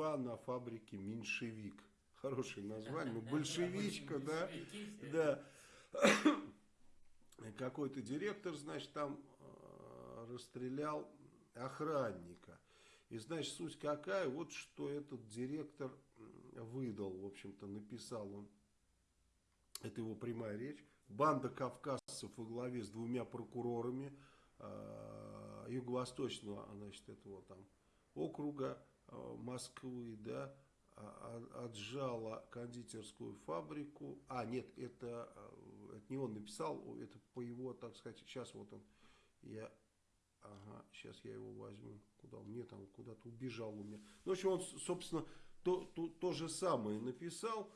Стрельба на фабрике «Меньшевик». Хорошее название, ну большевичка, да, да. Какой-то директор, значит, там э, расстрелял охранника. И, значит, суть какая, вот что этот директор выдал, в общем-то, написал он, это его прямая речь, банда кавказцев во главе с двумя прокурорами э, юго-восточного, значит, этого там округа Москвы, да, а, а, отжала кондитерскую фабрику. А, нет, это, э, это не он написал, это по его, так сказать, сейчас вот он, я, ага, сейчас я его возьму, куда он, нет, он куда-то убежал у меня. Ну, в общем, он, собственно, то, то, то же самое написал,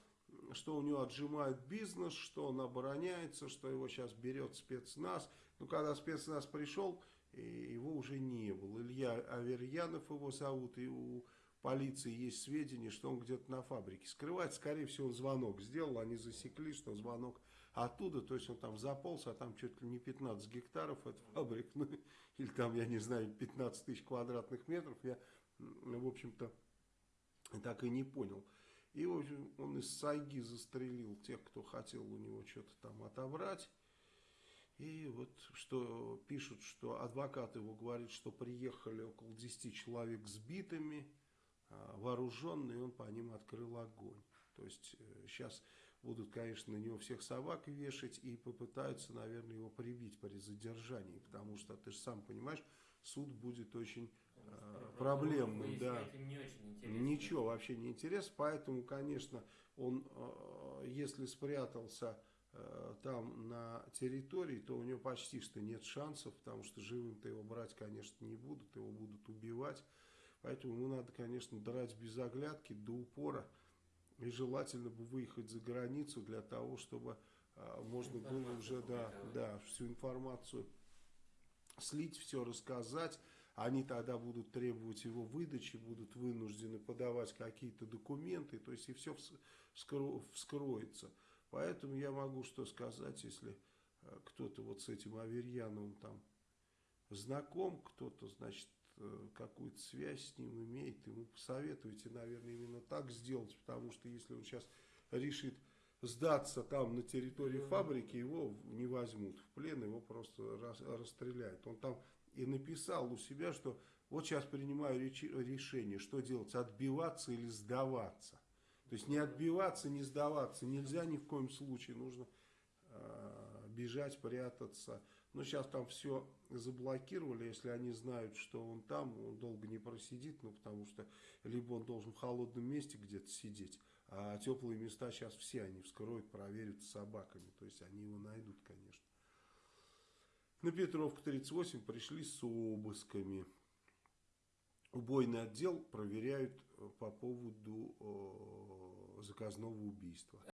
что у него отжимают бизнес, что он обороняется, что его сейчас берет спецназ. Ну, когда спецназ пришел, его уже не было. Илья Аверьянов его зовут, и у полиции есть сведения, что он где-то на фабрике скрывает. Скорее всего, он звонок сделал, они засекли, что звонок оттуда, то есть он там заполз, а там чуть ли не 15 гектаров от фабрик, ну, или там, я не знаю, 15 тысяч квадратных метров, я, в общем-то, так и не понял. И, в общем, он из сайги застрелил тех, кто хотел у него что-то там отобрать. И вот что пишут, что адвокат его говорит, что приехали около 10 человек с битами, а, вооруженный, он по ним открыл огонь. То есть сейчас э, будут, конечно, на него всех собак вешать и попытаются, наверное, его прибить при задержании, потому что, ты же сам понимаешь, суд будет очень э, проблемным. Да. Не очень Ничего вообще не интересно, поэтому, конечно, он, э, если спрятался там на территории, то у него почти что нет шансов, потому что живым-то его брать, конечно, не будут, его будут убивать. Поэтому ему надо, конечно, драть без оглядки до упора. И желательно бы выехать за границу для того, чтобы а, можно было уже да, да, всю информацию слить, все рассказать. Они тогда будут требовать его выдачи, будут вынуждены подавать какие-то документы. То есть и все вскро вскроется. Поэтому я могу что сказать, если а, кто-то вот с этим Аверьяновым там знаком, кто-то, значит, Э, какую-то связь с ним имеет, ему посоветуйте, наверное, именно так сделать, потому что если он сейчас решит сдаться там на территории фабрики, его не возьмут в плен, его просто рас, расстреляют. Он там и написал у себя, что вот сейчас принимаю решение, что делать, отбиваться или сдаваться. То есть не отбиваться, не сдаваться нельзя ни в коем случае, нужно Э, бежать, прятаться. Но сейчас там все заблокировали, если они знают, что он там, он долго не просидит, ну потому что либо он должен в холодном месте где-то сидеть, а теплые места сейчас все они вскроют, проверят с собаками, то есть они его найдут, конечно. На Петровку 38 пришли с обысками. Убойный отдел проверяют по поводу э, заказного убийства.